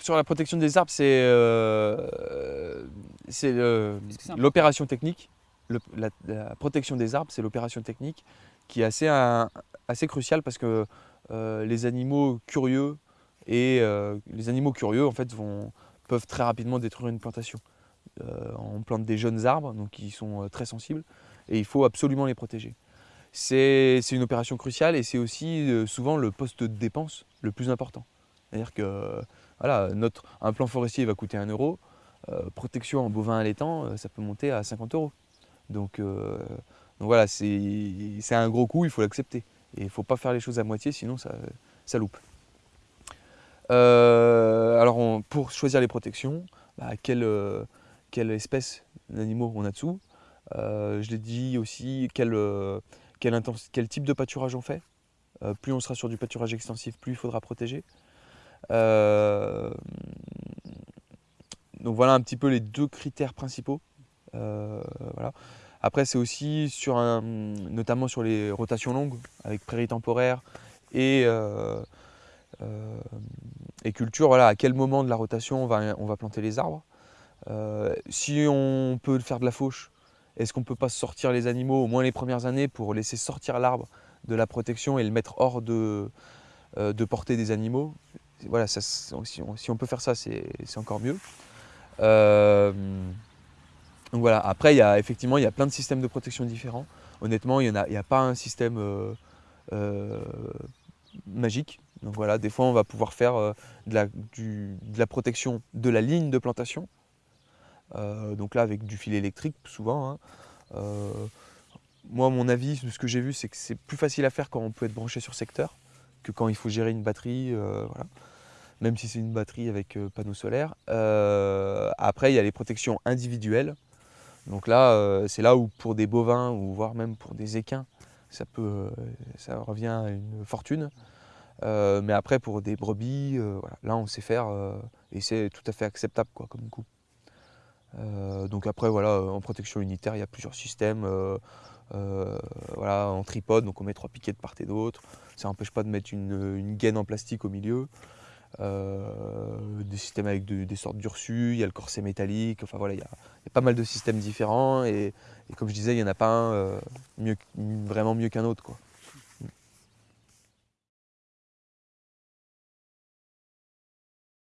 Sur la protection des arbres, c'est l'opération technique. la, protection des arbres, c'est l'opération technique qui est assez, assez cruciale parce que les animaux curieux et les animaux curieux en fait vont, peuvent très rapidement détruire une plantation. on plante des jeunes arbres donc qui sont très sensibles et il faut absolument les protéger. C'est une opération cruciale et c'est aussi souvent le poste de dépense le plus important. C'est-à-dire que un plan forestier va coûter 1 euro, euh, protection en bovin allaitant, euh, ça peut monter à 50 euros. Donc, euh, donc voilà, c'est un gros coût, il faut l'accepter. Et il ne faut pas faire les choses à moitié, sinon ça, loupe. alors pour choisir les protections, bah, quelle, espèce d'animaux on a dessous? Je l'ai dit aussi, quel, type de pâturage on fait? plus on sera sur du pâturage extensif, plus il faudra protéger. Euh, donc voilà un petit peu les deux critères principaux. Euh, voilà. Après, c'est aussi sur un, notamment sur les rotations longues avec prairies temporaires et, euh, et culture. Voilà, à quel moment de la rotation on va, on va planter les arbres. si on peut faire de la fauche, est-ce qu'on ne peut pas sortir les animaux au moins les premières années pour laisser sortir l'arbre de la protection et le mettre hors de, de portée des animaux? Voilà, si, on, peut faire ça, c'est encore mieux. Euh, voilà, après, il y a, effectivement, il y a plein de systèmes de protection différents. Honnêtement, il n'y a, pas un système euh, euh, magique. Donc voilà, des fois, on va pouvoir faire de la, protection de la ligne de plantation. donc là, avec du fil électrique, souvent. Hein. moi, mon avis, ce que j'ai vu, c'est que c'est plus facile à faire quand on peut être branché sur secteur que quand il faut gérer une batterie. voilà même si c'est une batterie avec euh, panneau solaire. Euh, après, il y a les protections individuelles. Donc là, euh, c'est là où pour des bovins, ou voire même pour des équins, ça, peut, ça revient à une fortune. mais après, pour des brebis, là, on sait faire et c'est tout à fait acceptable quoi, comme coup. donc après, voilà, en protection unitaire, il y a plusieurs systèmes. voilà, en tripode, donc on met trois piquets de part et d'autre. Ça n'empêche pas de mettre une, une, gaine en plastique au milieu. Euh, des systèmes avec des sortes d'ursus, il y a le corset métallique, enfin voilà, il y, a, pas mal de systèmes différents et, comme je disais, il n'y en a pas un euh, vraiment mieux qu'un autre. Quoi.